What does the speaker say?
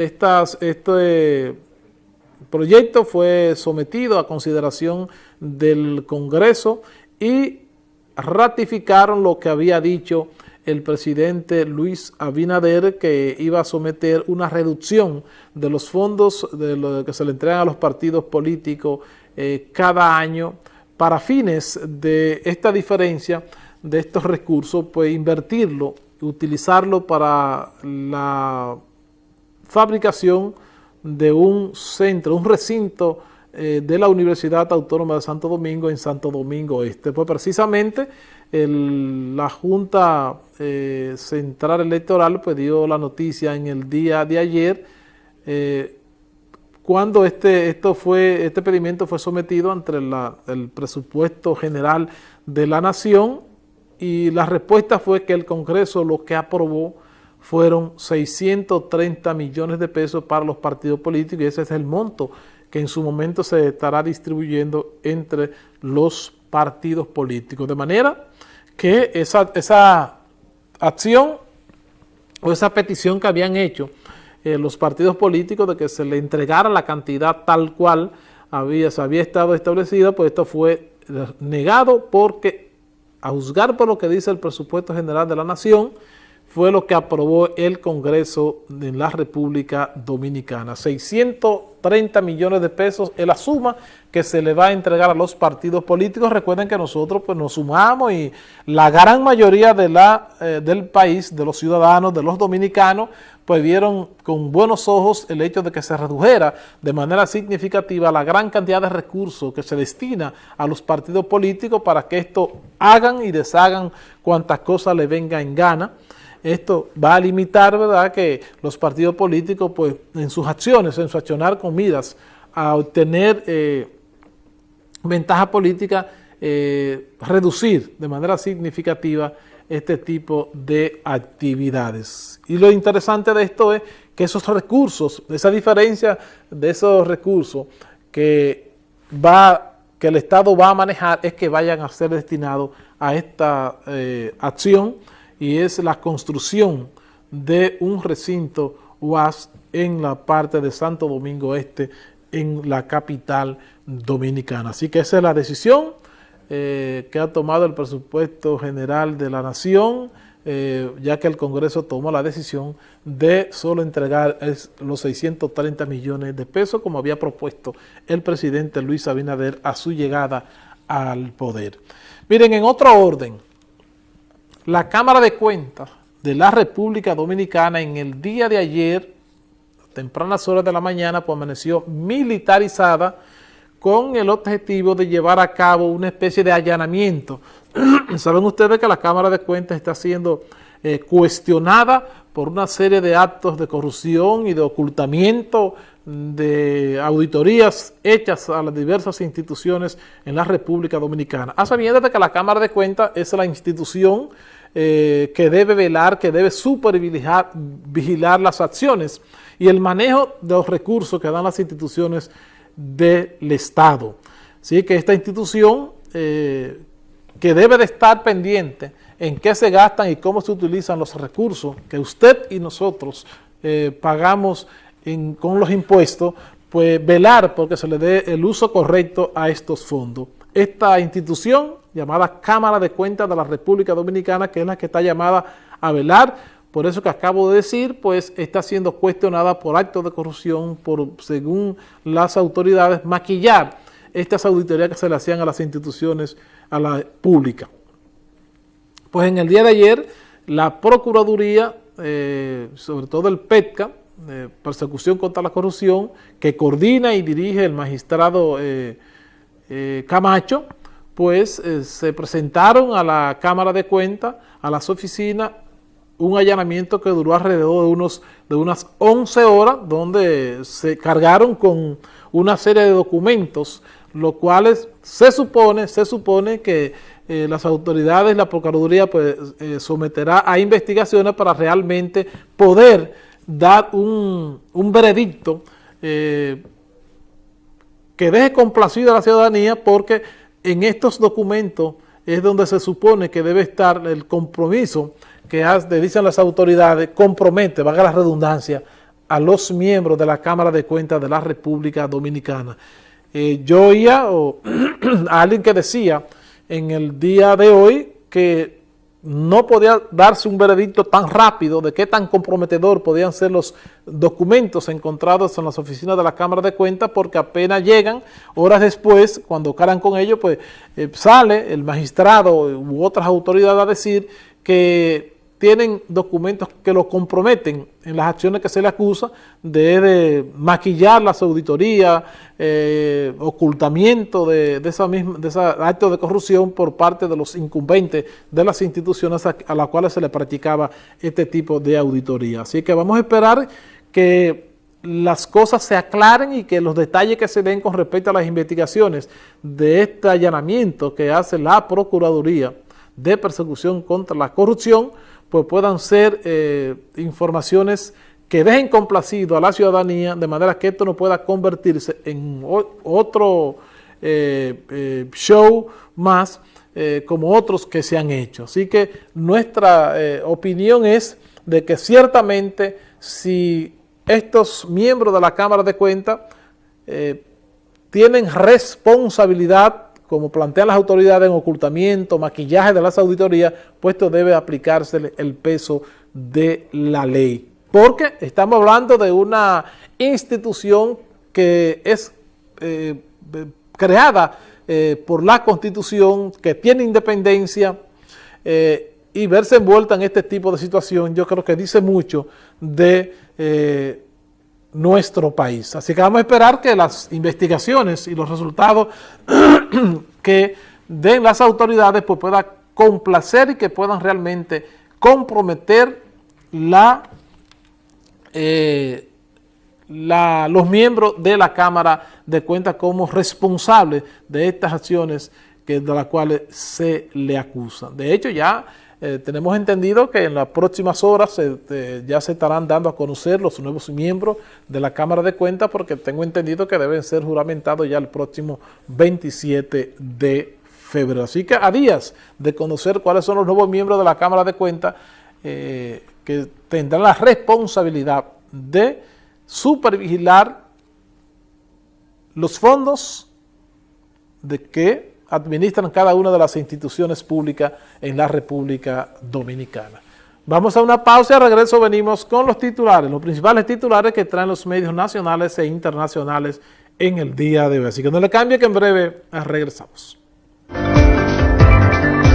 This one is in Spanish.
este proyecto fue sometido a consideración del Congreso y ratificaron lo que había dicho el presidente Luis Abinader que iba a someter una reducción de los fondos de lo que se le entregan a los partidos políticos eh, cada año para fines de esta diferencia de estos recursos, pues invertirlo, utilizarlo para la fabricación de un centro, un recinto eh, de la Universidad Autónoma de Santo Domingo en Santo Domingo Este. Pues precisamente la Junta eh, Central Electoral pues dio la noticia en el día de ayer eh, cuando este, esto fue, este pedimento fue sometido ante el presupuesto general de la Nación y la respuesta fue que el Congreso lo que aprobó fueron 630 millones de pesos para los partidos políticos y ese es el monto que en su momento se estará distribuyendo entre los partidos políticos. De manera que esa, esa acción o esa petición que habían hecho eh, los partidos políticos de que se le entregara la cantidad tal cual había, se había estado establecida, pues esto fue negado porque a juzgar por lo que dice el presupuesto general de la nación, fue lo que aprobó el Congreso de la República Dominicana. 630 millones de pesos es la suma que se le va a entregar a los partidos políticos. Recuerden que nosotros pues, nos sumamos y la gran mayoría de la, eh, del país, de los ciudadanos, de los dominicanos, pues vieron con buenos ojos el hecho de que se redujera de manera significativa la gran cantidad de recursos que se destina a los partidos políticos para que esto hagan y deshagan cuantas cosas le venga en gana esto va a limitar, ¿verdad?, que los partidos políticos, pues, en sus acciones, en su accionar con miras a obtener eh, ventaja política, eh, reducir de manera significativa este tipo de actividades. Y lo interesante de esto es que esos recursos, esa diferencia de esos recursos que, va, que el Estado va a manejar es que vayan a ser destinados a esta eh, acción y es la construcción de un recinto UAS en la parte de Santo Domingo Este, en la capital dominicana. Así que esa es la decisión eh, que ha tomado el presupuesto general de la Nación, eh, ya que el Congreso tomó la decisión de solo entregar los 630 millones de pesos, como había propuesto el presidente Luis Abinader a su llegada al poder. Miren, en otro orden, la Cámara de Cuentas de la República Dominicana en el día de ayer, tempranas horas de la mañana, pues amaneció militarizada con el objetivo de llevar a cabo una especie de allanamiento. Saben ustedes que la Cámara de Cuentas está siendo eh, cuestionada por una serie de actos de corrupción y de ocultamiento de auditorías hechas a las diversas instituciones en la República Dominicana. A sabiendas de que la Cámara de Cuentas es la institución eh, que debe velar, que debe supervigilar vigilar las acciones y el manejo de los recursos que dan las instituciones del Estado. Así que esta institución eh, que debe de estar pendiente en qué se gastan y cómo se utilizan los recursos que usted y nosotros eh, pagamos con los impuestos, pues velar porque se le dé el uso correcto a estos fondos. Esta institución llamada Cámara de Cuentas de la República Dominicana, que es la que está llamada a velar, por eso que acabo de decir, pues está siendo cuestionada por actos de corrupción, por, según las autoridades, maquillar estas auditorías que se le hacían a las instituciones, a la pública. Pues en el día de ayer, la Procuraduría, eh, sobre todo el PETCA, Persecución contra la Corrupción, que coordina y dirige el magistrado eh, eh, Camacho, pues se presentaron a la Cámara de Cuentas, a las oficinas, un allanamiento que duró alrededor de, unos, de unas 11 horas, donde se cargaron con una serie de documentos, los cuales se supone, se supone que eh, las autoridades, la Procuraduría, pues eh, someterá a investigaciones para realmente poder dar un, un veredicto que deje complacido a la ciudadanía porque en estos documentos es donde se supone que debe estar el compromiso que dicen las autoridades, compromete, valga la redundancia, a los miembros de la Cámara de Cuentas de la República Dominicana. Eh, yo oía a alguien que decía en el día de hoy que no podía darse un veredicto tan rápido de qué tan comprometedor podían ser los documentos encontrados en las oficinas de la Cámara de Cuentas porque apenas llegan, horas después, cuando caran con ellos, pues eh, sale el magistrado u otras autoridades a decir que tienen documentos que lo comprometen en las acciones que se le acusa de, maquillar las auditorías, eh, ocultamiento de, esa misma, de ese acto de corrupción por parte de los incumbentes de las instituciones a, las cuales se le practicaba este tipo de auditoría. Así que vamos a esperar que las cosas se aclaren y que los detalles que se den con respecto a las investigaciones de este allanamiento que hace la Procuraduría de Persecución contra la Corrupción, pues puedan ser eh, informaciones que dejen complacido a la ciudadanía de manera que esto no pueda convertirse en otro eh, eh, show más como otros que se han hecho. Así que nuestra opinión es de que ciertamente si estos miembros de la Cámara de Cuentas tienen responsabilidad como plantean las autoridades en ocultamiento, maquillaje de las auditorías, puesto debe aplicarse el peso de la ley. Porque estamos hablando de una institución que es eh, creada eh, por la Constitución, que tiene independencia, eh, y verse envuelta en este tipo de situación, yo creo que dice mucho de nuestro país. Así que vamos a esperar que las investigaciones y los resultados que den las autoridades pues puedan complacer y que puedan realmente comprometer la, eh, la, los miembros de la Cámara de Cuentas como responsables de estas acciones de las cuales se le acusa. De hecho, ya eh, tenemos entendido que en las próximas horas eh, ya se estarán dando a conocer los nuevos miembros de la Cámara de Cuentas porque tengo entendido que deben ser juramentados ya el próximo 27 de febrero. Así que a días de conocer cuáles son los nuevos miembros de la Cámara de Cuentas eh, que tendrán la responsabilidad de supervigilar los fondos de que administran cada una de las instituciones públicas en la República Dominicana. Vamos a una pausa y al regreso venimos con los titulares, los principales titulares que traen los medios nacionales e internacionales en el día de hoy. Así que no le cambie que en breve regresamos.